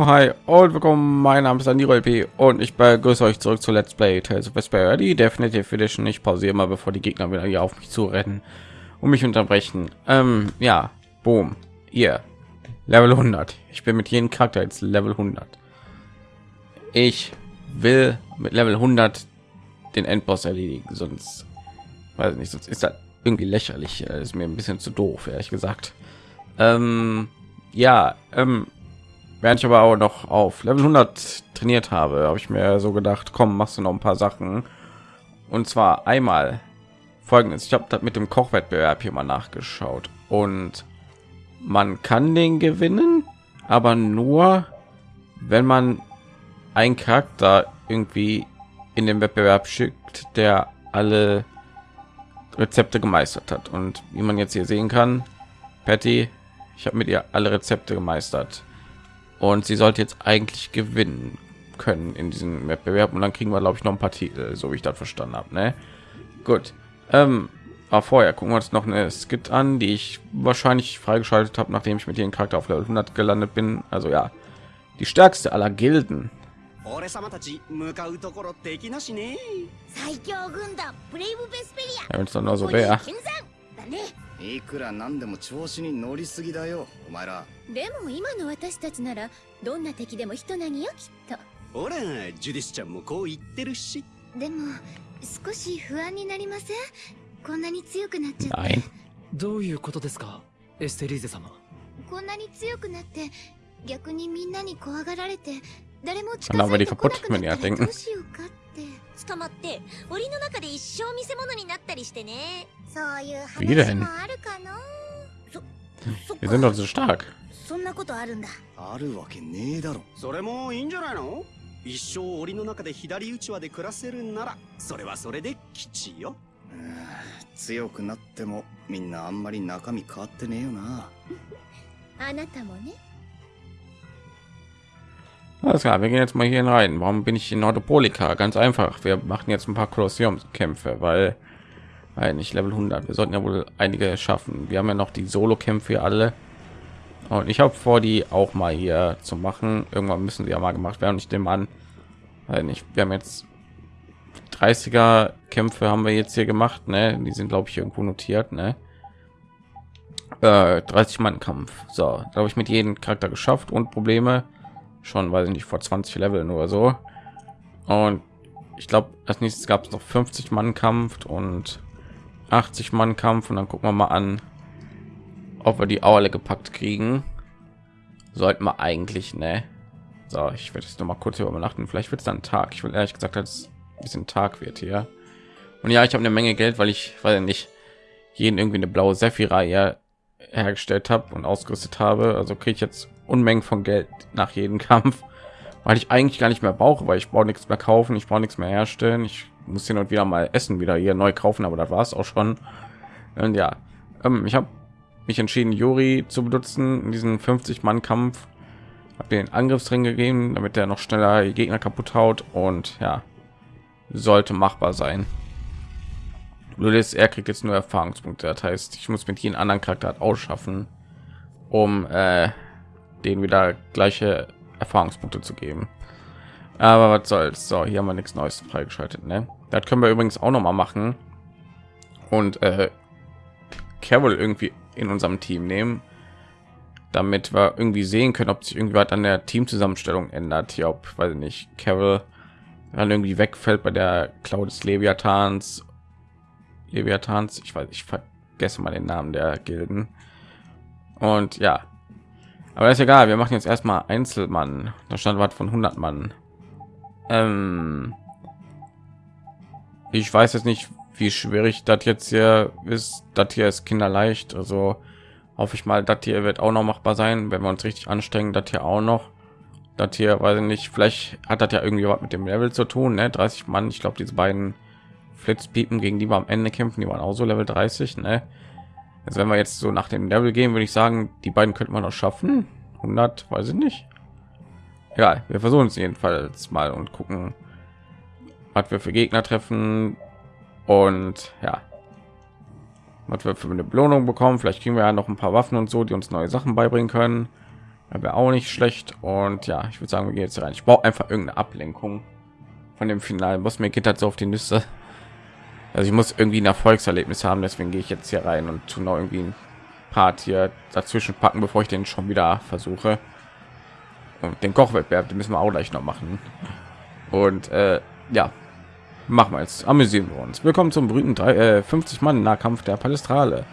Oh, hi und willkommen, mein Name ist Aniro LP und ich begrüße euch zurück zu Let's Play Tales of Vesperia, die Definitive Edition. Ich pausiere mal, bevor die Gegner wieder hier auf mich zu rennen und mich unterbrechen. Ähm, ja, boom, hier, Level 100. Ich bin mit jedem Charakter jetzt Level 100. Ich will mit Level 100 den Endboss erledigen, sonst weiß nicht, sonst ist das irgendwie lächerlich. Das ist mir ein bisschen zu doof, ehrlich gesagt. Ähm, ja, ähm, während ich aber auch noch auf Level 100 trainiert habe, habe ich mir so gedacht, komm, machst du noch ein paar Sachen. Und zwar einmal folgendes: Ich habe das mit dem Kochwettbewerb hier mal nachgeschaut und man kann den gewinnen, aber nur, wenn man einen Charakter irgendwie in den Wettbewerb schickt, der alle Rezepte gemeistert hat. Und wie man jetzt hier sehen kann, Patty, ich habe mit ihr alle Rezepte gemeistert und sie sollte jetzt eigentlich gewinnen können in diesem Wettbewerb und dann kriegen wir glaube ich noch ein paar Titel, so wie ich das verstanden habe. Ne? Gut. Ähm, aber vorher gucken wir uns noch eine Skit an, die ich wahrscheinlich freigeschaltet habe, nachdem ich mit ihrem Charakter auf Level 100 gelandet bin. Also ja, die stärkste aller Gilden. 俺様たち向かうところ敵なしね最強軍団ブレイブベスペリ Ja, ア wenn es dann nur so ここに wäre. いくらなんでも調子に乗りすぎだよお前ら。でも今の私たちならどんな敵でも人なぎよきっと。ほらジュディスちゃんもこう言ってるし。でも少し不安になりません？こんなに強くなっちゃって.どういうことですか？エステリーゼ様。こんなに強くなって逆にみんなに怖がられて誰も近づいてこなくなったら.どうしようかって。捕まって檻の中で一生見せ物になったりしてね Wie denn? 話もあるかなそっ Wir sind doch so stark. そんなことあるんだあるわけねえだろそれもいいんじゃないの一生檻の中で左うちわで暮らせるならそれはそれで吉ようーん強くなってもみんなあんまり中身変わってねえよなあなたもね Alles klar, wir gehen jetzt mal hier rein. Warum bin ich in Nordopolika? Ganz einfach. Wir machen jetzt ein paar Kolosseumskämpfe, weil, weil nicht Level 100. Wir sollten ja wohl einige schaffen. Wir haben ja noch die Solo-Kämpfe alle. Und ich habe vor, die auch mal hier zu machen. Irgendwann müssen sie ja mal gemacht werden. Ich nehme an, weil nicht. Wir haben jetzt 30er Kämpfe haben wir jetzt hier gemacht. Ne? Die sind glaube ich irgendwo notiert. Ne? Äh, 30 Mann Kampf. So, da habe ich mit jedem Charakter geschafft und Probleme schon, weiß ich nicht, vor 20 Level nur so. Und ich glaube, als nächstes gab es noch 50 Mann Kampf und 80 Mann Kampf und dann gucken wir mal an, ob wir die alle gepackt kriegen. Sollten wir eigentlich, ne? So, ich werde jetzt noch mal kurz übernachten. Vielleicht wird es dann Tag. Ich will ehrlich gesagt, dass es ein bisschen Tag wird hier. Und ja, ich habe eine Menge Geld, weil ich, weil nicht jeden irgendwie eine blaue Sephira hergestellt habe und ausgerüstet habe. Also kriege ich jetzt Unmengen von Geld nach jedem Kampf, weil ich eigentlich gar nicht mehr brauche, weil ich brauche nichts mehr kaufen, ich brauche nichts mehr herstellen. Ich muss hier und wieder mal Essen wieder hier neu kaufen, aber das war es auch schon. Und ja, ähm, ich habe mich entschieden, Juri zu benutzen in diesen 50 Mann Kampf. Habe den Angriffsring gegeben, damit er noch schneller Gegner kaputt haut und ja, sollte machbar sein. Nur das, er kriegt jetzt nur Erfahrungspunkte. Das heißt, ich muss mit jedem anderen Charakter ausschaffen, um äh, den wieder gleiche Erfahrungspunkte zu geben. Aber was soll's? So, hier haben wir nichts Neues freigeschaltet. Ne? Das können wir übrigens auch noch mal machen und äh, Carol irgendwie in unserem Team nehmen, damit wir irgendwie sehen können, ob sich irgendwie was an der Teamzusammenstellung ändert. Hier, ob, weiß ich nicht, Carol dann irgendwie wegfällt bei der Cloud des Leviathans Leviathans, ich weiß, ich vergesse mal den Namen der Gilden. Und ja, aber ist egal. Wir machen jetzt erstmal Einzelmann. Da stand was von 100 Mann. Ähm, ich weiß jetzt nicht, wie schwierig das jetzt hier ist. Das hier ist kinderleicht. Also hoffe ich mal, das hier wird auch noch machbar sein, wenn wir uns richtig anstrengen. Das hier auch noch. Das hier weiß ich nicht. Vielleicht hat das ja irgendwie was mit dem Level zu tun. Ne? 30 Mann. Ich glaube, diese beiden Flitzpiepen, gegen die wir am Ende kämpfen, die waren auch so Level 30. Ne? Also wenn wir jetzt so nach dem Level gehen, würde ich sagen, die beiden könnte man noch schaffen. 100, weiß ich nicht. Ja, wir versuchen es jedenfalls mal und gucken, was wir für Gegner treffen. Und ja, was wir für eine Belohnung bekommen. Vielleicht kriegen wir ja noch ein paar Waffen und so, die uns neue Sachen beibringen können. wäre auch nicht schlecht. Und ja ich würde sagen wir gehen jetzt rein. Ich brauche einfach irgendeine ablenkung von dem finalen boss. Mir geht halt so auf die nüsse. Also ich muss irgendwie ein erfolgserlebnis haben. Deswegen gehe ich jetzt hier rein und tu noch irgendwie ein part hier dazwischen packen bevor ich den schon wieder versuche und den kochwettbewerb den müssen wir auch gleich noch machen. Und äh, ja machen wir jetzt. Amüsieren wir uns. Willkommen zum berühmten drei, äh, 50 mann nahkampf der palestrale.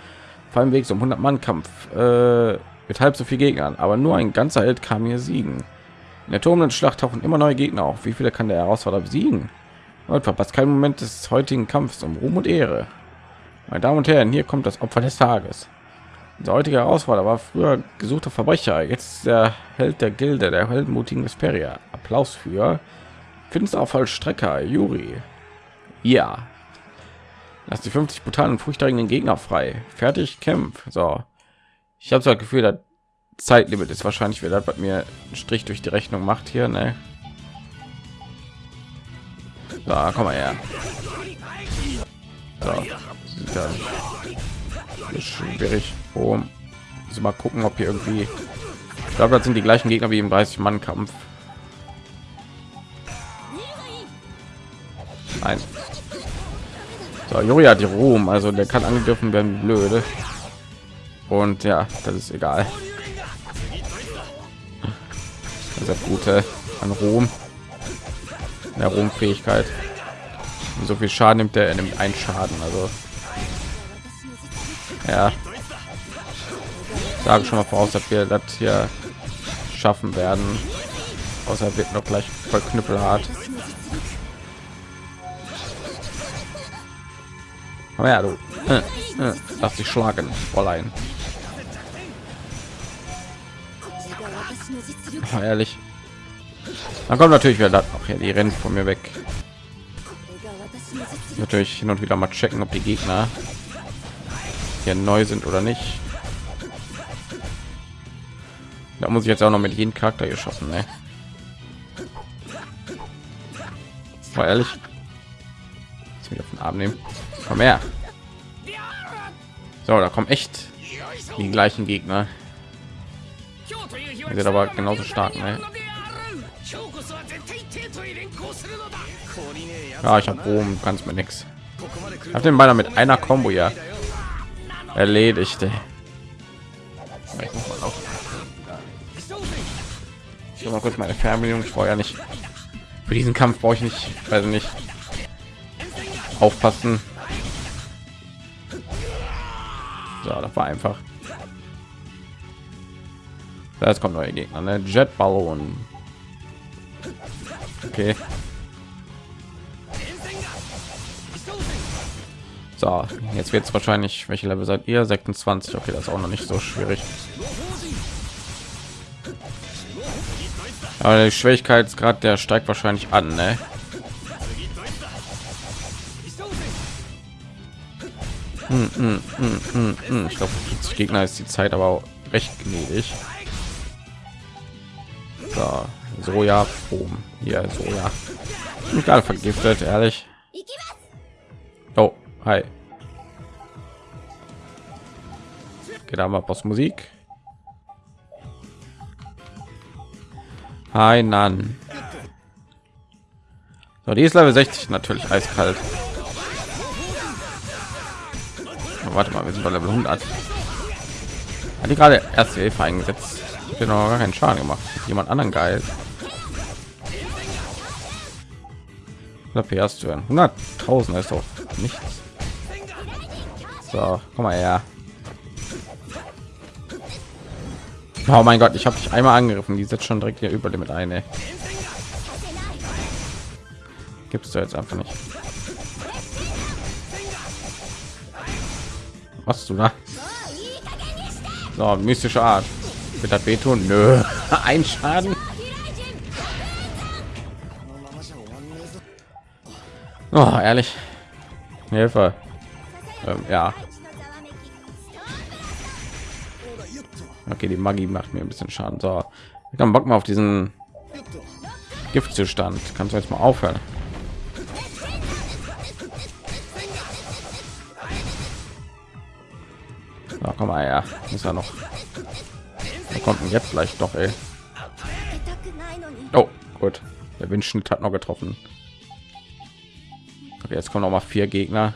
Vor weg zum 100 mann kampf äh, mit halb so viel gegnern. Aber nur ein ganzer held kam hier siegen. In der turmenden schlacht tauchen immer neue gegner auf. Wie viele kann der herausforderer besiegen? Und verpasst keinen moment des heutigen kampfs um ruhm und ehre. Meine damen und herren hier kommt das opfer des tages der heutige herausforderer war früher gesuchter verbrecher. Jetzt der held der gilde der heldenmutigen Vesperia. Applaus für finsterer vollstrecker juri. Ja. Lass die 50 brutalen und furchterregenden gegner frei. Fertig kämpf. So. Ich habe so das gefühl das zeitlimit ist wahrscheinlich das bei mir einen strich durch die rechnung macht hier ne? so, komm mal her. So, schwierig oh. also mal gucken ob hier irgendwie ich glaube das sind die gleichen gegner wie im 30 mann kampf Nein. So, Juri hat die Ruhm, also der kann angegriffen werden, blöde. Und ja, das ist egal. Das gute an Ruhm. Der Ruhmfähigkeit. Und so viel Schaden nimmt er, er nimmt einen Schaden, also ja. Sage schon mal voraus, dass wir das hier schaffen werden. Außer wird noch gleich voll knüppelhart. Aber ja, du äh, äh, dich schlagen, Fräulein. Oh, ehrlich. Dann kommt natürlich wieder das noch hier, die rennt von mir weg. Natürlich hin und wieder mal checken, ob die Gegner hier neu sind oder nicht. Da muss ich jetzt auch noch mit jedem Charakter geschossen, ne? War ehrlich. Jetzt wieder von Abend nehmen. Komm her. So, da kommen echt die gleichen Gegner. Die sind aber genauso stark, ne? Ja, ich habe Rom, kannst mir nichts. Habe den beinahe mit einer Combo ja erledigt. Ey. Ich mal kurz meine Fernbedienung. Ich brauche ja nicht für diesen Kampf brauche ich nicht, also nicht aufpassen. So, das war einfach. Jetzt kommt neue Gegner, ne? Jetballon. Okay. So, jetzt wird es wahrscheinlich, welche Level seid ihr? 26. Okay, das ist auch noch nicht so schwierig. Aber der Schwierigkeitsgrad, der steigt wahrscheinlich an, ne? Hm, hm, hm, ich glaube, Gegner ist die Zeit aber auch recht gnädig. So, Soja, oben hier Soja. Mich gerade vergiftet, ehrlich. Oh, hi. Geht da mal Boss Musik. Hi, Nan. So, die ist Level 60 natürlich eiskalt. warte mal, wir sind bei Level 100. Hat die gerade erste Hilfe eingesetzt? Noch gar keinen Schaden gemacht. Jemand anderen geil. PS zu hören. 100.000 ist doch nichts. So, komm mal her. Oh mein Gott, ich habe dich einmal angegriffen. Die setzt schon direkt hier über mit eine. Gibst du jetzt einfach nicht. Was du da? So, mystische Art. Wird das wehtun? Nö. Ein Schaden. Oh, ehrlich. Hilfe. Ähm, ja. Okay, die Magie macht mir ein bisschen Schaden. So, ich kann Bock mal auf diesen Giftzustand. Kannst du jetzt mal aufhören? Na, komm mal her. Muss ja noch. Da kommt denn jetzt vielleicht doch, ey. Oh, gut. Der Windschnitt hat noch getroffen. Okay, jetzt kommen noch mal vier Gegner.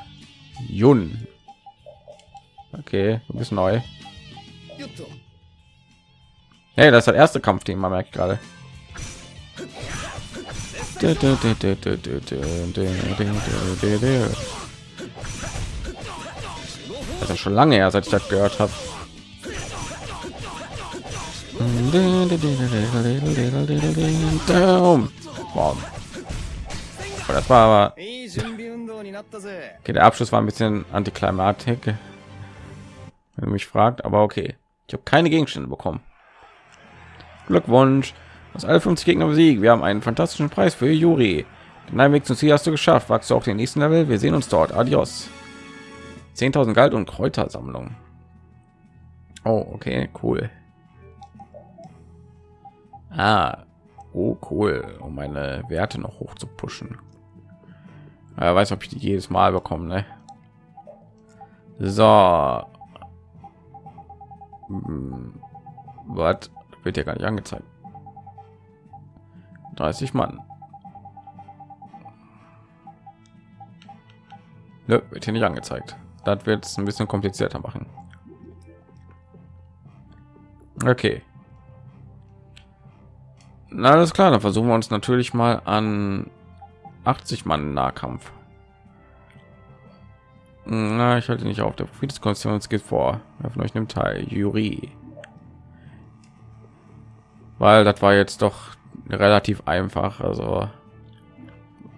Jun. Okay, du bist neu. Hey, das ist das erste Kampfteam, man merkt gerade. Das ist schon lange her, seit ich das gehört habe. Wow. Das war aber Okay, der Abschluss war ein bisschen Antiklimatik, wenn du mich fragt, aber okay. Ich habe keine Gegenstände bekommen. Glückwunsch. Aus alle 50 Gegner besiegt. Wir haben einen fantastischen Preis für Juri. Nein, Weg zum Ziel hast du geschafft. Wachst du auch den nächsten Level? Wir sehen uns dort. Adios. 10.000 Galt und Kräutersammlung. Oh, okay, cool. Ah, oh cool, um meine Werte noch hoch zu pushen. Er weiß, ob ich die jedes Mal bekomme. Ne? So. Hm. Was wird ja gar nicht angezeigt? 30 Mann. Nö, wird hier nicht angezeigt. Das wird es ein bisschen komplizierter machen. Okay. Na, alles klar, dann versuchen wir uns natürlich mal an 80 Mann Nahkampf. Na, ich halte nicht auf. Der Friedenskonstellation geht vor. Wer von euch nimmt teil? Juri. Weil das war jetzt doch relativ einfach. Also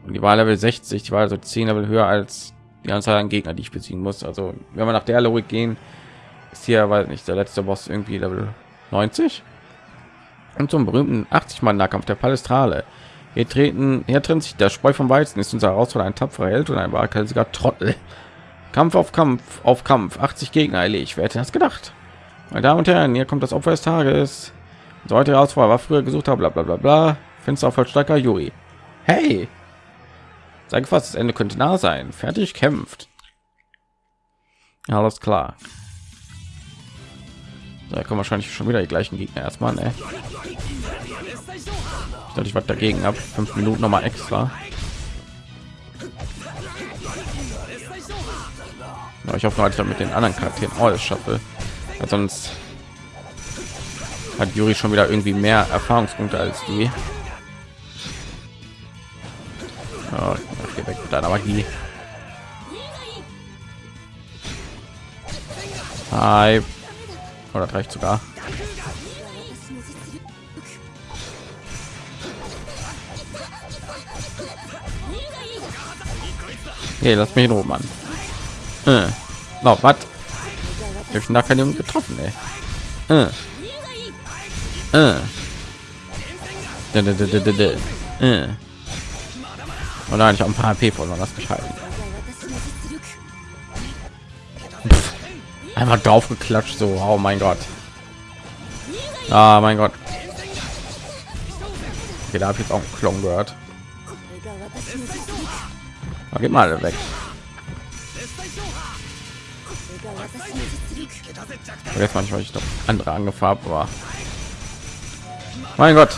die war Level 60, die war also 10 Level höher als die Anzahl an Gegner, die ich besiegen muss. Also wenn wir nach der Logik gehen, ist hier, weiß nicht, der letzte Boss irgendwie Level 90 und zum berühmten 80 Mann Nahkampf der Palestrale. Hier treten, hier trennt sich der Spreu vom Weizen. Ist unser Herausforderer ein tapferer Held und ein waghalsiger Trottel. Kampf auf Kampf auf Kampf. 80 Gegner erledigt. Wer hätte das gedacht? Meine Damen und Herren, hier kommt das Opfer des Tages. So heute Herausforderer war früher gesucht bla bla bla bla. Fenster Vollstrecker Juri. Hey! Sag fast, das Ende könnte nah sein. Fertig kämpft. Alles klar. Da kommen wahrscheinlich schon wieder die gleichen Gegner erstmal, ne? Dachte, ich was dagegen ab. Fünf Minuten noch mal extra. Ja, ich hoffe, dass ich dann mit den anderen Charakteren alles schaffe. Weil sonst hat Juri schon wieder irgendwie mehr Erfahrungspunkte als die. Ja, geh weg mit deiner Magie. Hi. Oder das reicht sogar. Hey, lass mich in Ruhe, Mann. Äh. Was? Ich habe da keinen getroffen, ey. Äh. Äh. Da. Äh. Und ich habe ein paar HP verloren, halten. Pff. Einfach drauf geklatscht, so, oh mein Gott. Ah, mein Gott. Okay, da habe ich jetzt auch einen Klon gehört. Da geht mal weg. Jetzt manchmal ich doch andere angefarbt war. Mein Gott,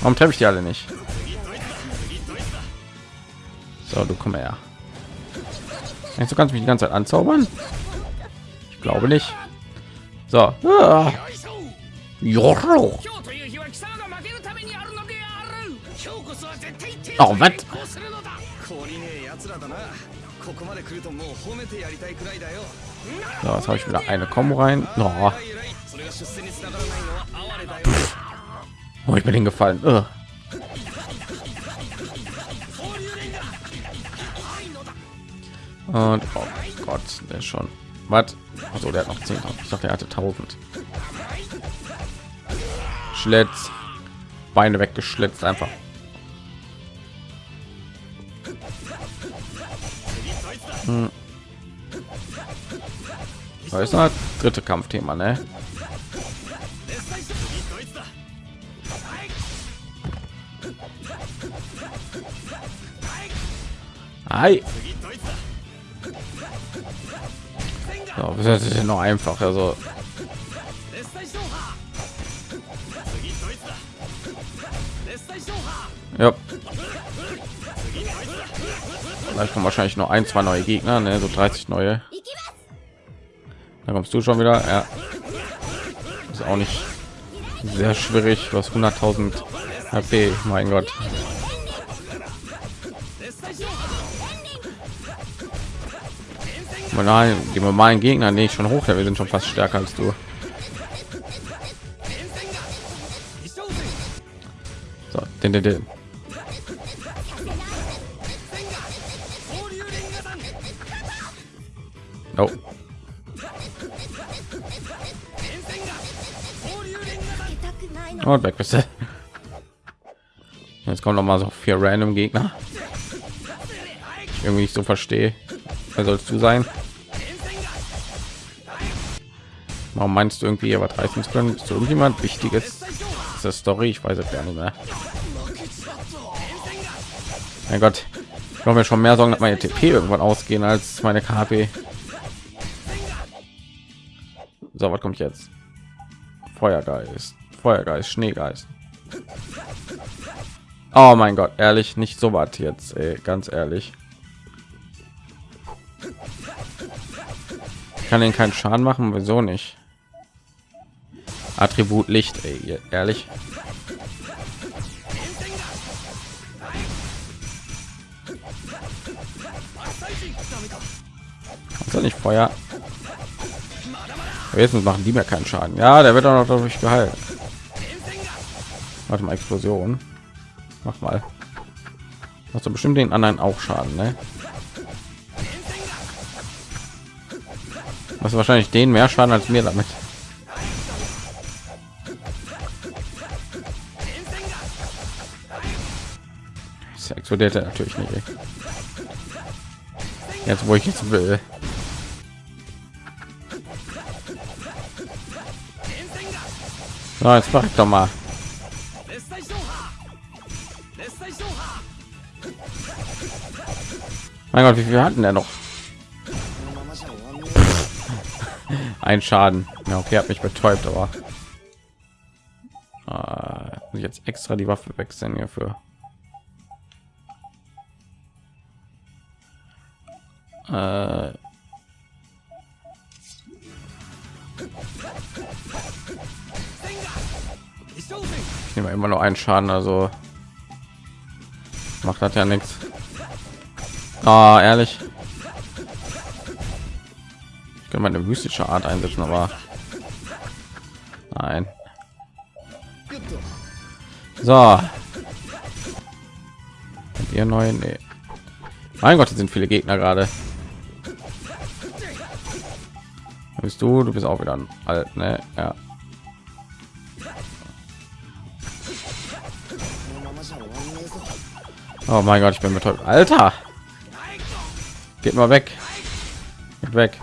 warum treffe ich die alle nicht? So, du komm her. Denkst du kannst mich die ganze Zeit anzaubern? Ich glaube nicht. So. Ah. Oh, was? So, jetzt habe ich wieder eine Kombo rein. Oh. oh, ich bin hingefallen. Ugh. Und oh Gott, der schon. Was? Also der hat noch 10. Ich dachte, er hatte 1000. Schlitz. Beine weggeschlitzt einfach. Hm. Das ist das dritte Kampfthema, ne? Hi. So, das ist ja noch einfach, also. Ja. Vielleicht kommen wahrscheinlich noch ein, zwei neue Gegner, ne? so 30 neue. Da kommst du schon wieder. Ja. Ist auch nicht sehr schwierig. Hast 100.000 HP. Mein Gott. Nein, die normalen Gegner nee, schon hoch, wir sind schon fast stärker als du. So, den, den, den. Oh. Und weg bist du. Jetzt kommen noch mal so vier random Gegner. Ich irgendwie nicht so verstehe. Wer sollst du sein? Warum meinst du irgendwie was reißen zu können? Ist irgendjemand Wichtiges? Ist das Story? Ich weiß es gar nicht mehr. Mein Gott, ich habe mir schon mehr Sorgen, dass meine TP irgendwann ausgehen als meine KP. So, was kommt jetzt? Feuergeist, Feuergeist, Schneegeist. Oh mein Gott, ehrlich, nicht so was jetzt, ey, ganz ehrlich. Ich kann den keinen Schaden machen, wieso nicht? Attribut Licht, ey, ehrlich. Soll nicht Feuer? Aber jetzt machen die mir keinen Schaden. Ja, der wird auch noch dadurch geheilt. Warte mal, Explosion. Mach mal. Hast du bestimmt den anderen auch Schaden, ne? Was wahrscheinlich den mehr Schaden als mir damit. Das explodiert er natürlich nicht. Jetzt wo ich jetzt will. So, jetzt mach ich doch mal. Mein Gott, wie viel hatten der noch? Ein Schaden. Ja, okay, hat mich betäubt, aber äh, muss ich jetzt extra die Waffe wechseln hierfür. Äh, ich nehme immer noch einen Schaden, also macht das ja nichts. Ah, ehrlich. Ich kann meine mystische Art einsetzen, aber nein. So. Ihr neuen, nee. Mein Gott, sind viele Gegner gerade. Bist du? Du bist auch wieder alt, ne? Ja. Oh mein Gott, ich bin betäubt. Alter! Geht mal weg. Geht weg.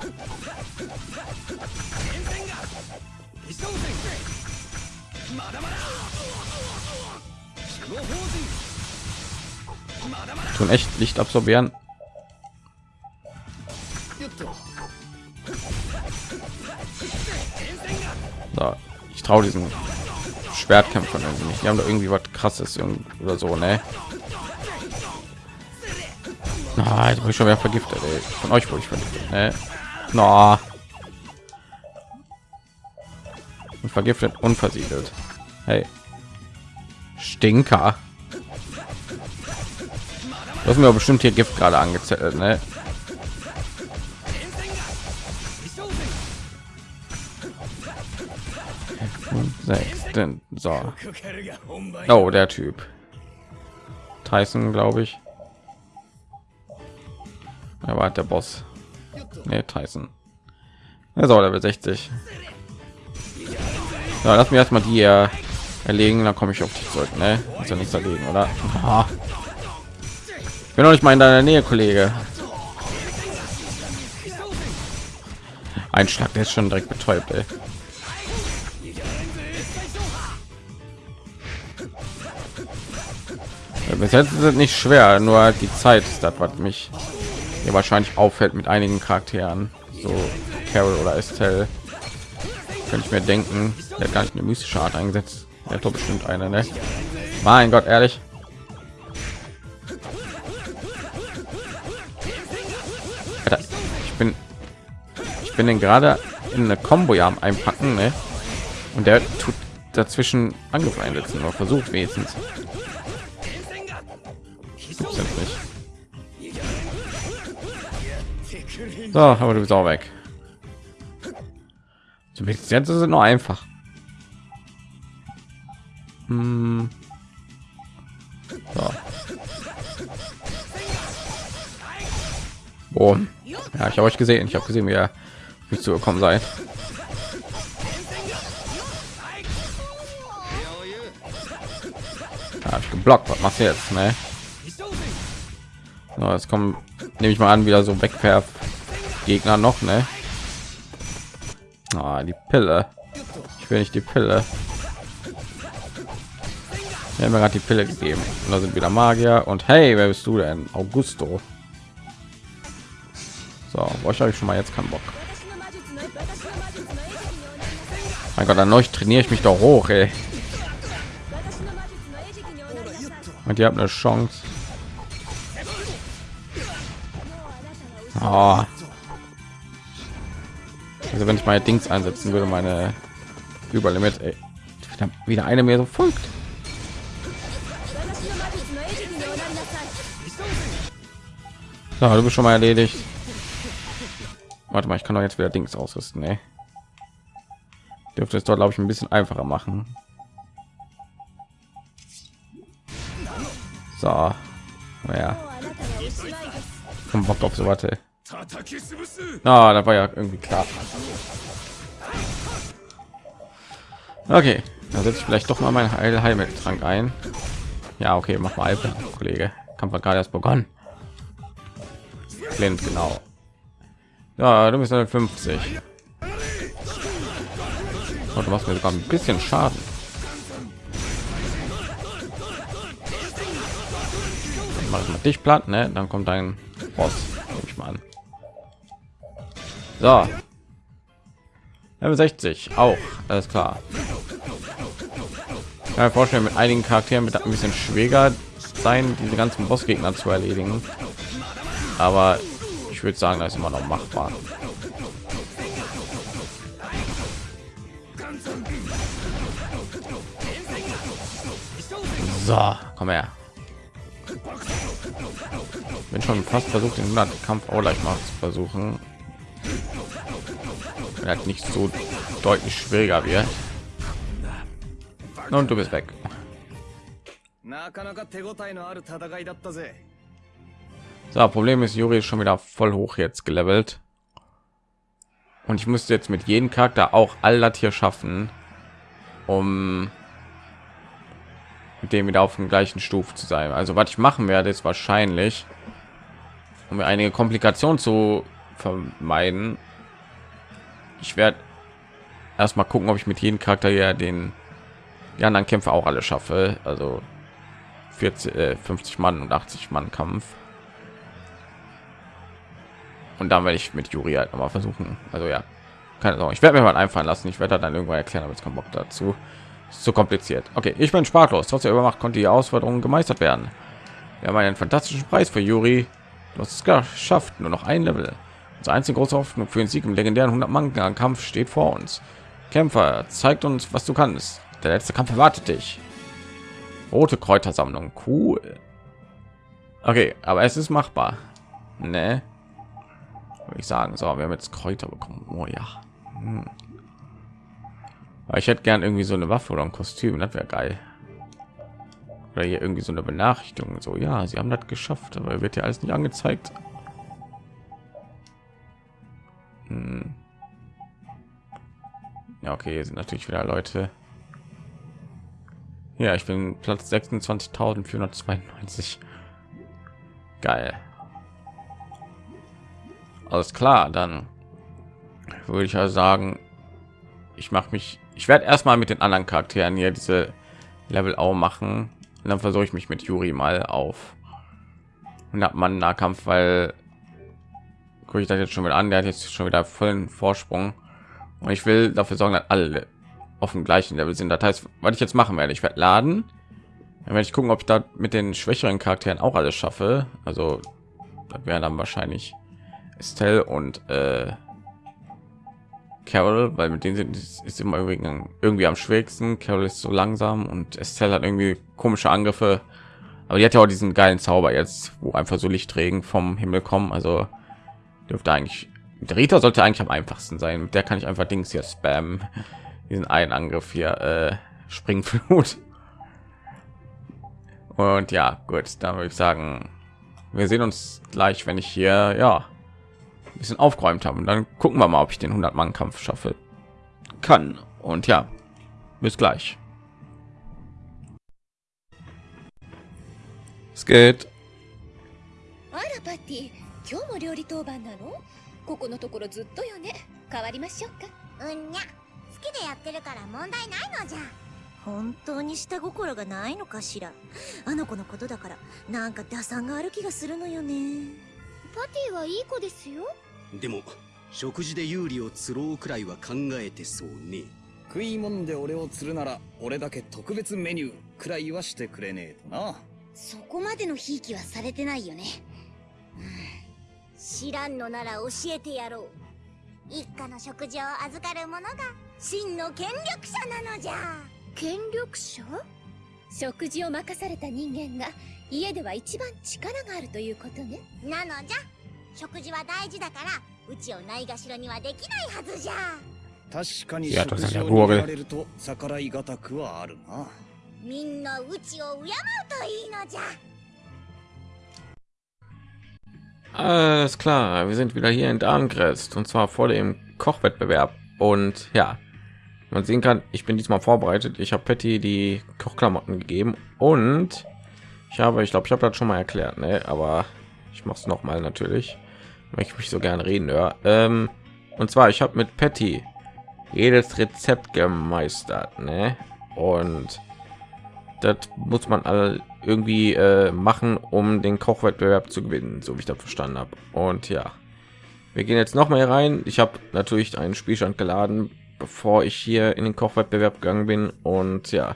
Tun echt Licht absorbieren. Traue diesen Schwertkämpfern irgendwie nicht. Die haben da irgendwie was krasses oder so, ne? Jetzt ich schon wieder vergiftet. Ey. Von euch wurde ich vergiftet. Ne? No. Und vergiftet, unversiegelt. Hey. Stinker. Du hast mir bestimmt hier Gift gerade angezettelt, ne? Sechs, denn so. Oh, der Typ. Tyson, glaube ich. Er war der Boss. Nee, Tyson. Er auch Level 60. Ja, lass mir erstmal die äh, erlegen, dann komme ich auf dich zurück. Ne? Ist ja nichts dagegen, oder? Aha. Ich bin noch nicht mal in deiner Nähe, Kollege. Ein Schlag, der ist schon direkt betäubt. Ey. bis jetzt sind nicht schwer nur halt die zeit ist das was mich hier wahrscheinlich auffällt mit einigen charakteren. So carol oder estelle. Könnte ich mir denken der hat gar nicht eine mystische art eingesetzt. Der top bestimmt einer ne? mein gott ehrlich. Ich bin ich bin denn gerade in eine combo ja einpacken ne? und der tut dazwischen angefangen angefeindet nur versucht wenigstens. So, aber du bist auch weg. So, jetzt ist es nur einfach. Hm. So. Boom. Ja, ich habe euch gesehen. Ich habe gesehen, wie ihr nicht zu gekommen seid. Ja, ich geblockt. Was machst du jetzt? Ne? So, jetzt kommen, nehme ich mal an, wieder so wegwerf Gegner noch, ne? Ah, die Pille. Ich will nicht die Pille. Wir haben gerade die Pille gegeben. Und da sind wieder Magier. Und hey, wer bist du denn? Augusto. So, euch habe ich schon mal jetzt keinen Bock. Mein Gott, dann euch trainiere ich mich doch hoch, ey. Und ihr habt eine Chance. Oh. Also wenn ich meine Dings einsetzen würde, meine Überlimit, ey. wieder eine mehr so folgt. So, du bist schon mal erledigt. Warte mal, ich kann doch jetzt wieder Dings ausrüsten, ey. Dürfte es dort, glaube ich, ein bisschen einfacher machen. So, ja. Komm, Bock auf so warte. Ah, da war ja irgendwie klar. Okay, da setze ich vielleicht doch mal mein Heil Heilmitteltrank ein. Ja, okay, mach mal, Alter, Kollege. Kampf hat gerade erst begonnen. Blind, genau. Ja, du bist 50. Und du machst mir sogar ein bisschen Schaden. Mach mal dich platt, ne? Dann kommt dein Boss, nehme ich mal an. So. Level 60 auch, alles klar. Ich kann mir vorstellen, mit einigen Charakteren wird ein bisschen schwieriger sein, diese ganzen Bossgegner zu erledigen. Aber ich würde sagen, das ist immer noch machbar. So, komm her. Bin schon fast versucht, den 100 Kampf auch gleich mal zu versuchen. Wenn nicht so deutlich schwieriger wird. Und du bist weg. So, Problem ist, Juri ist schon wieder voll hoch jetzt gelevelt. Und ich müsste jetzt mit jedem Charakter auch all das hier schaffen, um mit dem wieder auf dem gleichen Stufe zu sein. Also was ich machen werde, ist wahrscheinlich, um mir einige Komplikationen zu vermeiden. Ich werde erstmal gucken, ob ich mit jedem Charakter ja den die anderen Kämpfe auch alle schaffe. Also 40, äh, 50 Mann und 80 Mann Kampf. Und dann werde ich mit Juri halt noch mal versuchen. Also ja, keine Sorge. Ich werde mir mal einfallen lassen. Ich werde dann irgendwann erklären, aber keinen Bock dazu. Ist zu kompliziert. Okay, ich bin sprachlos. Trotz der Übermacht konnte die Herausforderung gemeistert werden. Wir haben einen fantastischen Preis für Juri. Du hast es geschafft. Nur noch ein Level. Unsere einzige große Hoffnung für den Sieg im legendären 100 Mann Kampf steht vor uns. Kämpfer, zeigt uns, was du kannst. Der letzte Kampf erwartet dich. Rote Kräutersammlung, cool. Okay, aber es ist machbar. Ne? Würde ich sagen. So, wir haben jetzt Kräuter bekommen. Oh ja. Hm. Ich hätte gern irgendwie so eine Waffe oder ein Kostüm. Das wäre geil. Oder hier irgendwie so eine Benachrichtigung. So, ja, sie haben das geschafft, aber wird ja alles nicht angezeigt. Hm. Ja, okay, hier sind natürlich wieder Leute. Ja, ich bin Platz 26.492. Geil. Alles klar, dann würde ich ja sagen, ich mache mich, ich werde erstmal mit den anderen Charakteren hier diese Level auch machen. Und dann versuche ich mich mit Juri mal auf 100 Mann Nahkampf, weil gucke ich das jetzt schon wieder an, der hat jetzt schon wieder vollen Vorsprung und ich will dafür sorgen, dass alle auf dem gleichen Level sind. Das heißt, was ich jetzt machen werde, ich werde laden, dann werde ich gucken, ob ich da mit den schwächeren Charakteren auch alles schaffe. Also das wäre dann wahrscheinlich Estelle und äh, Carol, weil mit denen sind ist immer irgendwie am schwierigsten. Carol ist so langsam und Estelle hat irgendwie komische Angriffe. Aber die hat ja auch diesen geilen Zauber jetzt, wo einfach so Lichtregen vom Himmel kommen. Also dürfte eigentlich der Rita sollte eigentlich am einfachsten sein. Mit der kann ich einfach Dings hier spammen. Diesen einen Angriff hier äh, Springflut. Und ja, gut, dann würde ich sagen, wir sehen uns gleich, wenn ich hier ja ein bisschen aufgeräumt habe. Und dann gucken wir mal, ob ich den 100 Mann Kampf schaffe kann. Und ja, bis gleich. Es geht. 今日も料理当番なの？ここのところずっとよね。変わりましょうか。うんにゃ。好きでやってるから問題ないのじゃ。本当に下心がないのかしら？あの子のことだからなんか打算がある気がするのよね。パティはいい子ですよ。でも食事で有利を釣ろうくらいは考えてそうね。食い物で俺を釣るなら俺だけ特別メニューくらいはしてくれねえとな。そこまでのひいきはされてないよね、知らんのなら教えてやろう。一家の食事を預かる者が真の権力者なのじゃ。権力者？食事を任された人間が家では一番力があるということね。なのじゃ。食事は大事だからうちをないがしろにはできないはずじゃ。確かに食事を確かに握られると逆らいがたくはあるな。みんなうちを敬うといいのじゃ Alles klar, wir sind wieder hier in Darmkrest und zwar vor dem Kochwettbewerb. Und ja, man sehen kann, ich bin diesmal vorbereitet. Ich habe Patty die Kochklamotten gegeben und ich habe, ich glaube, ich habe das schon mal erklärt, ne? aber ich mache es noch mal natürlich, weil ich mich so gerne reden höre. Ähm, und zwar, ich habe mit Patty jedes Rezept gemeistert, ne? Und das muss man alle irgendwie äh, machen, um den Kochwettbewerb zu gewinnen, so wie ich das verstanden habe. Und ja, wir gehen jetzt noch mal rein. Ich habe natürlich einen Spielstand geladen, bevor ich hier in den Kochwettbewerb gegangen bin. Und ja,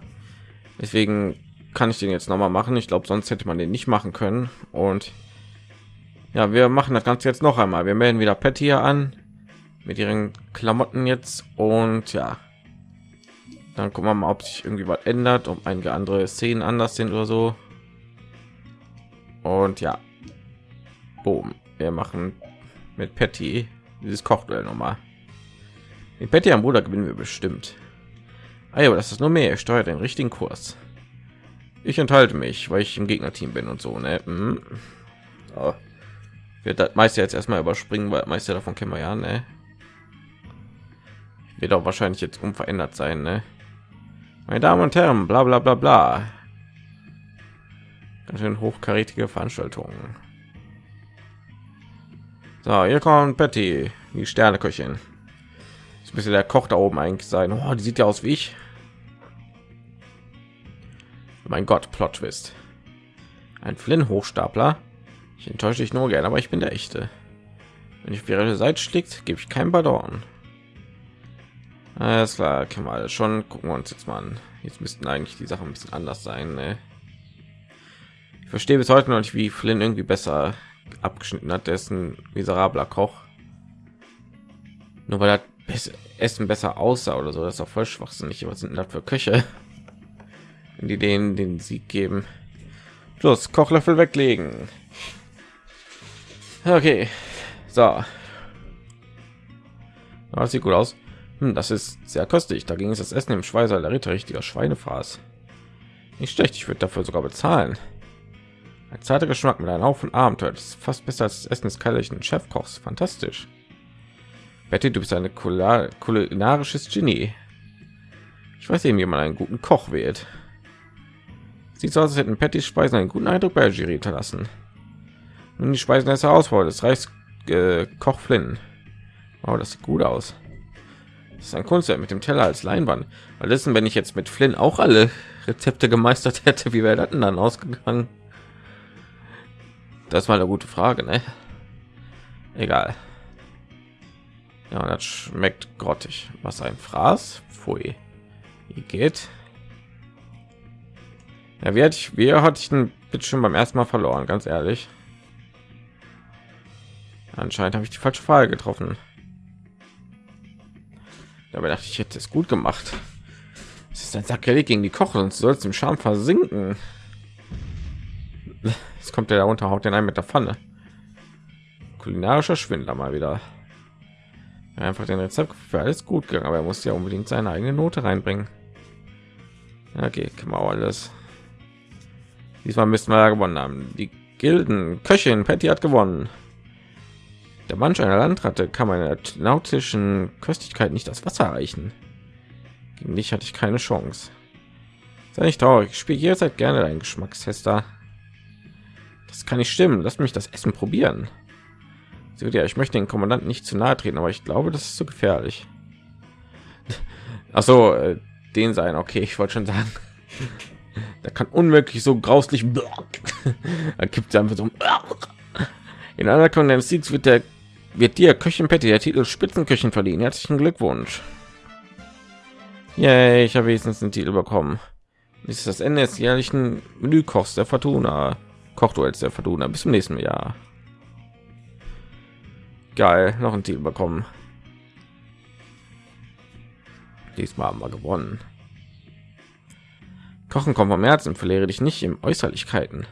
deswegen kann ich den jetzt noch mal machen. Ich glaube, sonst hätte man den nicht machen können. Und ja, wir machen das Ganze jetzt noch einmal. Wir melden wieder Patty hier an mit ihren Klamotten jetzt. Und ja, dann gucken wir mal, ob sich irgendwie was ändert, ob einige andere Szenen anders sind oder so. Und ja, boom, wir machen mit Patty dieses Kochduell nochmal. Mit Patty am Bruder gewinnen wir bestimmt. Ah, ja, aber das ist nur mehr. Er steuert den richtigen Kurs. Ich enthalte mich, weil ich im Gegnerteam bin und so. Ne? Mhm. Oh. Wird das meiste jetzt erstmal überspringen, weil meiste davon kennen wir ja. Ne? Wird auch wahrscheinlich jetzt unverändert sein. Ne? Meine Damen und Herren, bla bla bla bla. Ganz schön hochkarätige Veranstaltungen. So, hier kommt Betty, die Sterneköchin. Das müsste der Koch da oben eigentlich sein. Oh, die sieht ja aus wie ich. Mein Gott, Plot Twist. Ein Flynn Hochstapler. Ich enttäusche dich nur gerne, aber ich bin der echte. Wenn ich auf ihre Seite schlägt, gebe ich kein Ballon. Alles klar, können wir alles schon. Gucken wir uns jetzt mal an. Jetzt müssten eigentlich die Sachen ein bisschen anders sein. Ne? Ich verstehe bis heute noch nicht, wie Flynn irgendwie besser abgeschnitten hat. Der ist ein miserabler Koch. Nur weil das Essen besser aussah oder so, das ist auch voll schwachsinnig. Was sind denn das für Köche? Die denen den Sieg geben. Plus Kochlöffel weglegen. Okay, so. Das sieht gut aus. Hm, das ist sehr köstlich. Dagegen ist das Essen im Schweißer der Ritter richtiger Schweinefraß. Nicht schlecht, ich würde dafür sogar bezahlen. Ein zarter Geschmack mit einem Haufen Abenteuer. Das ist fast besser als das Essen des kaiserlichen Chefkochs. Fantastisch. Betty, du bist ein kulinarisches Genie. Ich weiß eben, wie man einen guten Koch wählt. Sieht so aus, als hätten Pattys Speisen einen guten Eindruck bei Jury hinterlassen. Nun die Speisen als Herausforderung des Reichs äh, Koch Flynn. Oh, das sieht gut aus. Das ist ein Kunstwerk mit dem Teller als Leinwand. Weil wissen, wenn ich jetzt mit Flynn auch alle Rezepte gemeistert hätte, wie wäre das denn dann ausgegangen? Das war eine gute Frage, ne? Egal. Ja, das schmeckt grottig. Was ein Fraß? Pfui. Wie geht? Ja, wie hatte ich, wie hatte ich ein bisschen beim ersten Mal verloren, ganz ehrlich. Anscheinend habe ich die falsche Frage getroffen. Dabei dachte ich, hätte es gut gemacht. Es ist ein Sakrileg gegen die Koche und soll im Scham versinken. Jetzt kommt der da unter, haut den ein mit der Pfanne. Kulinarischer Schwindler mal wieder. Einfach den Rezept für alles gut gegangen, aber er muss ja unbedingt seine eigene Note reinbringen. Okay, kann man alles. Diesmal müssen wir ja gewonnen haben. Die Gilden Köchin Patty hat gewonnen. Der Manch einer Landratte kann meine nautischen Köstlichkeit nicht das Wasser reichen. Gegen dich hatte ich keine Chance. Sei nicht traurig, ich spiele jederzeit gerne deinen Geschmackstester. Das kann nicht stimmen. Lass mich das Essen probieren. So, ja, ich möchte den Kommandanten nicht zu nahe treten, aber ich glaube, das ist zu gefährlich. Ach so, äh, den sein. Okay, ich wollte schon sagen, da kann unmöglich so grauslich. da gibt es einfach so. In einer Kondensiz wird der wird dir Köchin Petty der Titel Spitzenköchin verliehen. Herzlichen Glückwunsch. Ja, ich habe wenigstens den Titel bekommen. Dies ist das Ende des jährlichen Menükochs der Fortuna. Kochduells der Fortuna. Bis zum nächsten Jahr. Geil, noch ein Titel bekommen. Diesmal haben wir gewonnen. Kochen kommt vom Herzen, verliere dich nicht im Äußerlichkeiten.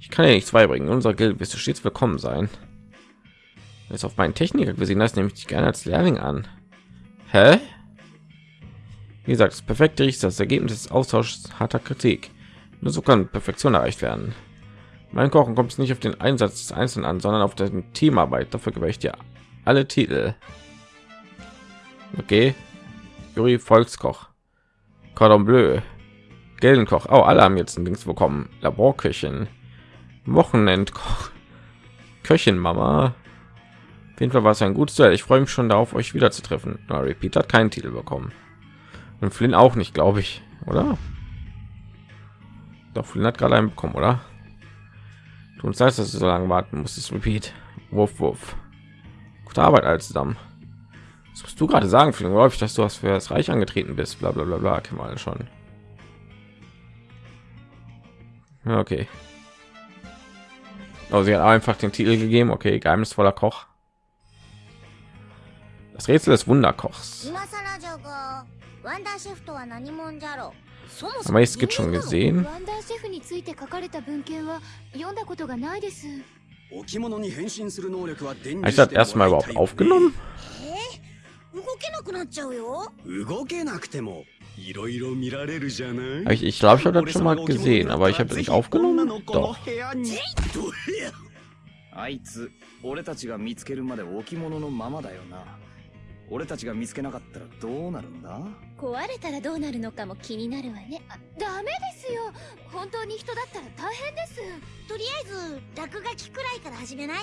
Ich kann ja nichts beibringen. Unser Geld wirst du stets willkommen sein. Jetzt auf meinen Techniker gesehen das nehme ich dich gerne als Lehrling an. Hä? Wie gesagt, das perfekte ist das Ergebnis des Austauschs harter Kritik. Nur so kann Perfektion erreicht werden. Mein Kochen kommt es nicht auf den Einsatz des Einzelnen an, sondern auf den Teamarbeit. Dafür gebe ich dir alle Titel. Okay. Juri Volkskoch. Cordon Bleu. Geldenkoch. Oh, alle haben jetzt ein Dings bekommen. Laborköchin. Wochenendkoch. Köchin Mama. Jeden Fall war es ein gutes Duell. Ich freue mich schon darauf, euch wieder zu treffen. Na, Repeat hat keinen Titel bekommen. Und Flynn auch nicht, glaube ich, oder? Doch Flynn hat gerade einen bekommen, oder? Du uns heißt, dass du so lange warten musstest. Repeat. Wurf, Wurf. Gute Arbeit als zusammen. Was musst du gerade sagen, Flynn? Läuft, dass du was für das Reich angetreten bist. Bla bla bla bla. Kennen wir schon. Ja, okay. Oh, sie hat einfach den Titel gegeben. Okay, geheimnisvoller Koch. Das Rätsel des Wunderkochs. Aber es gibt schon gesehen. Ich das erstmal überhaupt aufgenommen. 動けなくなっちゃうよ動けなくてもいろいろ見られるじゃない Ich, ich glaube, ich habe das schon mal gesehen, aber ich habe das nicht aufgenommen. Doch. あいつ、俺たちが見つけるまで置物のままだよな。 俺たちが見つけなかったらどうなるんだ壊れたらどうなるのかも気になるわねダメですよ本当に人だったら大変ですとりあえず落書きくらいから始めない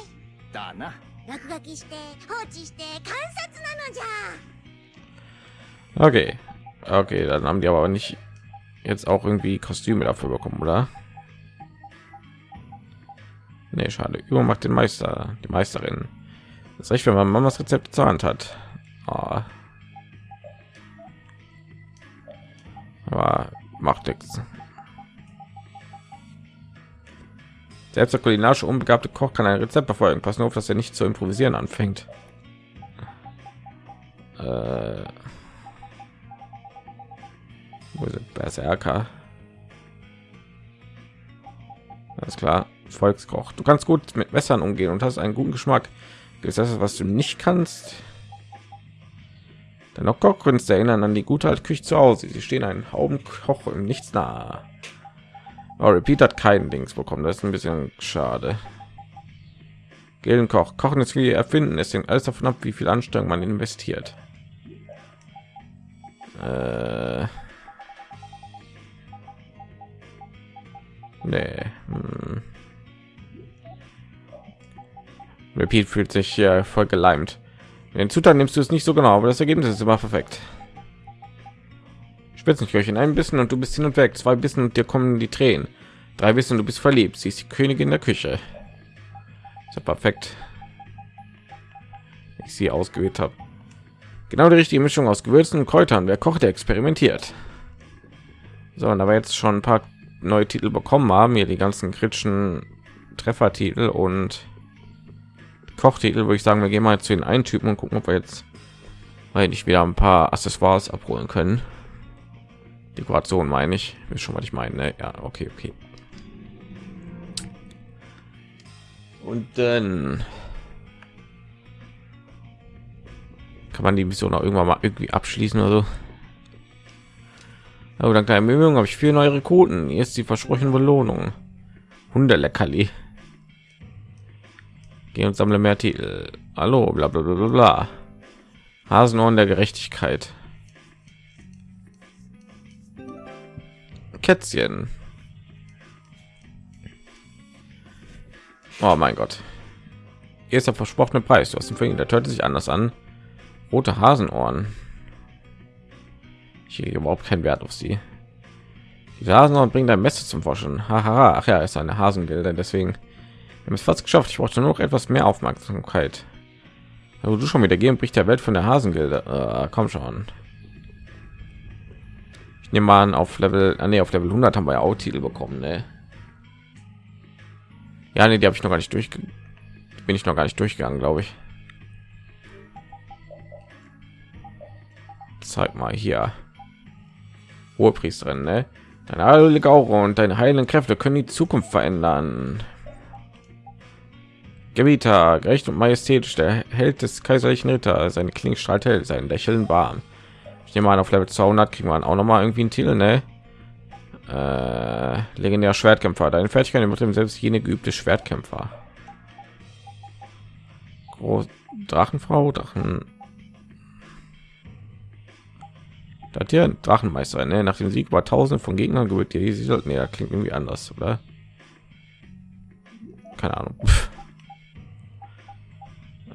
だな落書きして放置して観察なのじゃ Okay. Okay, dann haben die aber nicht jetzt auch irgendwie Kostüme dafür bekommen, oder? Nee, schade. Übermacht den Meister, die Meisterin. Das ist recht, wenn man Mamas Rezept zur Hand hat. Oh. Aber macht nichts. Selbst der kulinarische unbegabte Koch kann ein Rezept verfolgen. Pass nur auf, dass er nicht zu improvisieren anfängt. Äh, wo ist Berserker? Alles klar, Volkskoch. Du kannst gut mit Messern umgehen und hast einen guten Geschmack. Ist das, was du nicht kannst? Dennoch Kochkünste erinnern an die gute alte Küche zu Hause. Sie stehen einen Haubenkoch und nichts nahe. Oh, Repeat hat keinen Dings bekommen. Das ist ein bisschen schade. Gildenkoch. Kochen ist wie erfinden. Es hängt alles davon ab, wie viel Anstrengung man investiert. Äh nee. Hm. Repeat fühlt sich hier voll geleimt. Den Zutaten nimmst du es nicht so genau, aber das Ergebnis ist immer perfekt. Spitzenköchin, ein bisschen und du bist hin und weg. Zwei Bissen und dir kommen die Tränen. Drei Bissen und du bist verliebt. Sie ist die Königin der Küche. Ja perfekt. Ich sie ausgewählt habe. Genau die richtige Mischung aus Gewürzen und Kräutern. Wer kocht, der experimentiert. So, und aber jetzt schon ein paar neue Titel bekommen haben, hier die ganzen kritischen Treffertitel und Kochtitel würde ich sagen, wir gehen mal zu den einen Typen und gucken, ob wir jetzt nicht wieder ein paar Accessoires abholen können. Dekoration meine ich, ist schon was ich meine. Ne? Ja, okay, okay. Und dann kann man die Mission auch irgendwann mal irgendwie abschließen oder so. Aber dank der Ermüdung habe ich vier neue Rekruten. Hier ist die versprochene Belohnung. Hundeleckerli. Geh und sammle mehr Titel. Hallo, bla bla bla bla. Hasenohren der Gerechtigkeit. Kätzchen. Oh mein Gott. Hier ist der versprochene Preis. Du hast ihn verliehen. Der hört sich anders an. Rote Hasenohren. Ich lege überhaupt keinen Wert auf sie. Die Hasenohren bringen dein Messer zum Forschen. Haha, ach ja, ist eine Hasengilde, deswegen haben es fast geschafft. Ich brauchte nur noch etwas mehr Aufmerksamkeit. Aber du schon wieder gehen bricht der Welt von der Hasengilde. Äh, komm schon. Ich nehme mal an, auf Level, ah, nee, auf Level 100 haben wir ja auch Titel bekommen, ne? Ja, nee, die habe ich noch gar nicht durch. Bin ich noch gar nicht durchgegangen, glaube ich. Zeig mal hier. Hohepriesterin, ne? Deine heilige Aura und deine heilen Kräfte können die Zukunft verändern. Gebieter, gerecht und majestätisch, der Held des kaiserlichen Ritter, seine Klinge strahlt hell, sein Lächeln warm. Ich nehme an, auf Level 200 kriegen wir auch noch mal irgendwie einen Titel, ne? Äh, legendär Schwertkämpfer, deine Fertigkeit mit dem selbst jene geübte Schwertkämpfer. Groß Drachenfrau, Drachen. Da hat hier Drachenmeister, ne? Nach dem Sieg war Tausende von Gegnern gewirkt. Die sollten ja klingt irgendwie anders, oder? Keine Ahnung.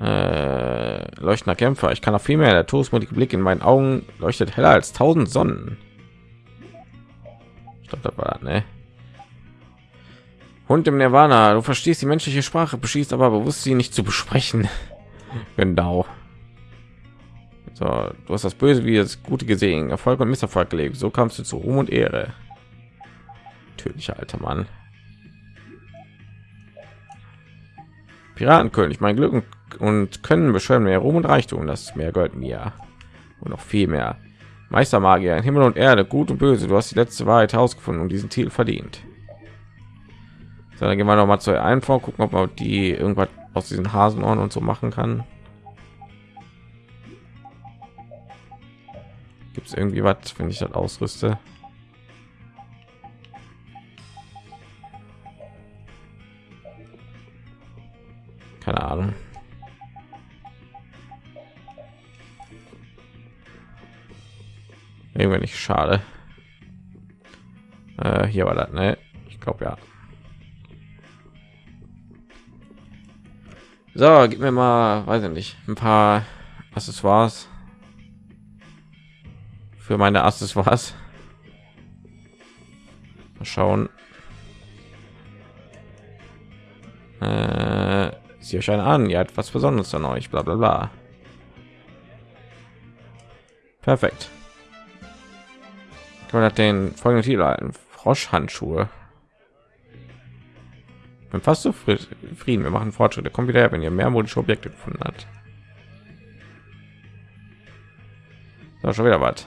Äh, leuchtender Kämpfer. Ich kann auch viel mehr. Der todesmutige Blick in meinen Augen leuchtet heller als tausend Sonnen. Ich glaube, das war ne? Hund im Nirvana. Du verstehst die menschliche Sprache, beschießt aber bewusst sie nicht zu besprechen. genau. So, du hast das Böse wie das Gute gesehen, Erfolg und Misserfolg gelegt. So kamst du zu Ruhm und Ehre. Tödlicher alter Mann. Piratenkönig, mein Glück und können beschreiben mehr Ruhm und Reichtum. Das mehr gehört mir und noch viel mehr. Meistermagier, Himmel und Erde, gut und böse. Du hast die letzte Wahrheit herausgefunden und diesen Titel verdient. So, dann gehen wir noch mal zu einfach gucken, ob man die irgendwas aus diesen Hasenohren und so machen kann. Gibt es irgendwie was, wenn ich das ausrüste? Keine Ahnung. Irgendwie nicht schade. Äh, hier war das, ne? Ich glaube ja. So, gib mir mal, weiß ich nicht, ein paar Accessoires für meine Accessoires. Mal schauen. Äh, sie euch an, ihr etwas Besonderes an euch, bla bla bla. Perfekt. Man hat den folgenden Titel ein Froschhandschuhe. Bin fast so Frieden. Wir machen Fortschritte. Kommt wieder her, wenn ihr mehr modische Objekte gefunden hat. So, schon wieder was.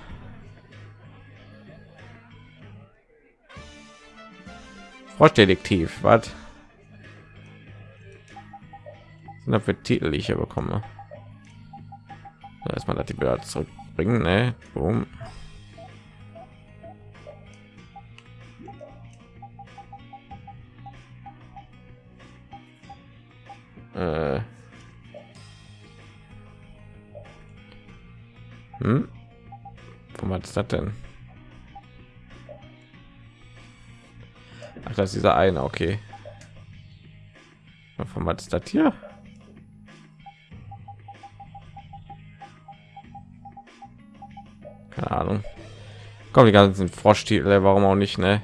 Froschdetektiv, was? Sind für Titel, die ich hier bekomme? Erstmal, dass die wieder zurückbringen, ne? Boom. Äh. Hm? Wo ist das denn? Ach, das ist dieser eine, okay. Von was ist das hier? Keine Ahnung. Kommen die ganzen Froschtitel, warum auch nicht, ne?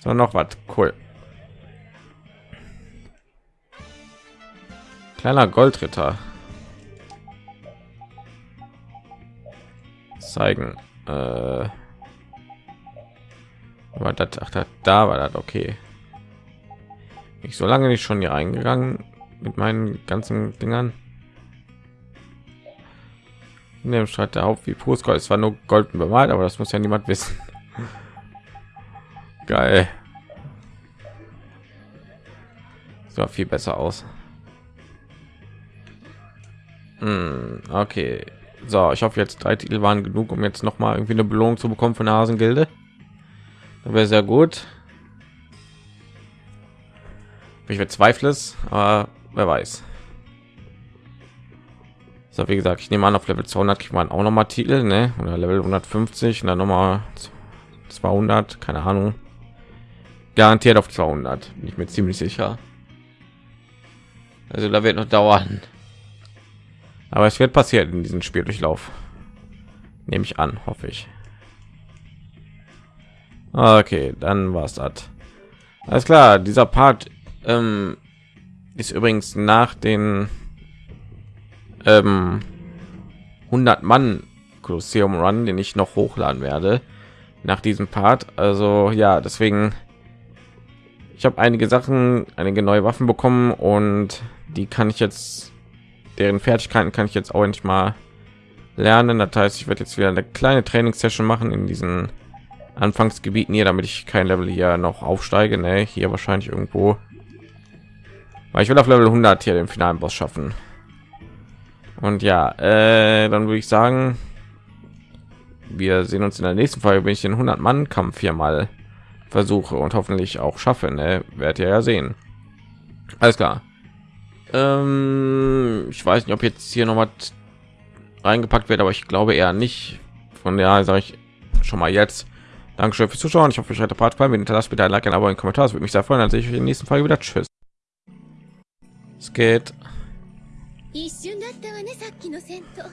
So noch was cool. Kleiner Goldritter. Zeigen. Äh, aber das, ach, das, da war das okay. Ich so lange nicht schon hier eingegangen. mit meinen ganzen Dingern. In dem Streit der Haupt wie pures Gold. Es war nur golden bemalt, aber das muss ja niemand wissen. Geil. Sah viel besser aus. Hm, okay. So, ich hoffe jetzt drei Titel waren genug, um jetzt noch mal irgendwie eine Belohnung zu bekommen von der Hasengilde. Das wäre sehr gut. Ich bezweifle es, aber wer weiß. So, wie gesagt, ich nehme an, auf Level 200 kriegt man auch noch mal Titel, ne? Oder Level 150 und dann noch mal 200, keine Ahnung. Garantiert auf 200, bin ich mir ziemlich sicher. Also da wird noch dauern. Aber es wird passiert in diesem Spieldurchlauf. Nehme ich an, hoffe ich. Okay, dann war es das. Alles klar, dieser Part ähm, ist übrigens nach den ähm, 100 Mann Colosseum Run, den ich noch hochladen werde nach diesem Part. Also ja, deswegen ich habe einige Sachen, einige neue Waffen bekommen und die kann ich jetzt deren Fertigkeiten kann ich jetzt auch nicht mal lernen. Das heißt, ich werde jetzt wieder eine kleine Trainingssession machen in diesen Anfangsgebieten hier, damit ich kein Level hier noch aufsteige. Ne, hier wahrscheinlich irgendwo. Weil ich will auf Level 100 hier den finalen Boss schaffen. Und ja, äh, dann würde ich sagen, wir sehen uns in der nächsten Folge, wenn ich den 100 Mann Kampf hier mal versuche und hoffentlich auch schaffe. Ne? Werdet ihr ja sehen. Alles klar. Ähm, ich weiß nicht, ob jetzt hier noch was reingepackt wird, aber ich glaube eher nicht. Von der sage ich schon mal jetzt. Dankeschön fürs Zuschauen. Ich hoffe, euch hat der Part gefallen. Wenn das bitte ein Like, ein Abo, ein Kommentar. Das würde mich sehr freuen. Dann sehe ich euch in der nächsten Folge wieder. Tschüss. Es geht. 一瞬だったわねさっきの戦闘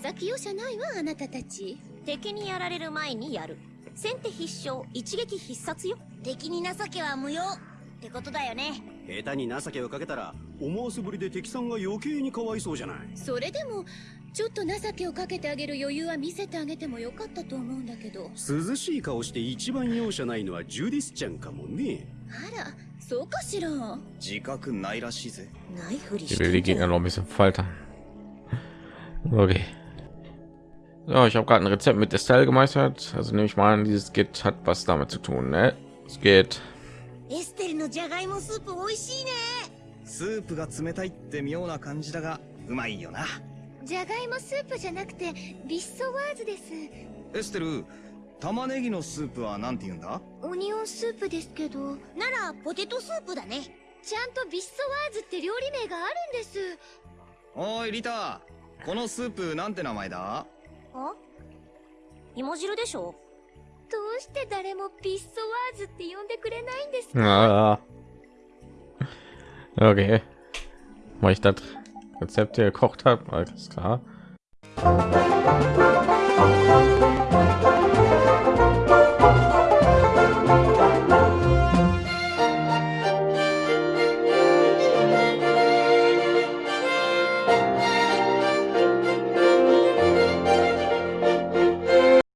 情け容赦ないわあなたたち敵にやられる前にやる先手必勝一撃必殺よ敵に情けは無用ってことだよね 下手に情けをかけたら思わせぶりで敵さんが余計にかわいそうじゃないそれでもちょっと情けをかけてあげる余裕は見せてあげてもよかったと思うんだけど涼しい顔して一番容赦ないのはジュディスちゃんかもねあらそうかしら自覚ないらしいぜないふりして die んじゃ Gegner ん noch ein bisschen foltern. Okay. So, ich habe gerade ein Rezept mit Estelle gemeistert. Also nehme ich mal an, dieses Git hat was damit zu tun. Ne? Es geht. エステルのじゃがいもスープ美味しいね。スープが冷たいって妙な感じだがうまいよな。じゃがいもスープじゃなくてビッソワーズです。エステル玉ねぎのスープはなんて言うんだ？オニオンスープですけど。ならポテトスープだね。ちゃんとビッソワーズって料理名があるんです。おいリタ。このスープなんて名前だ？あ？芋汁でしょ？して誰もビッソワーズって呼んでくれないんですか Ah. Okay. Weil ich das Rezept hier gekocht habe, alles klar.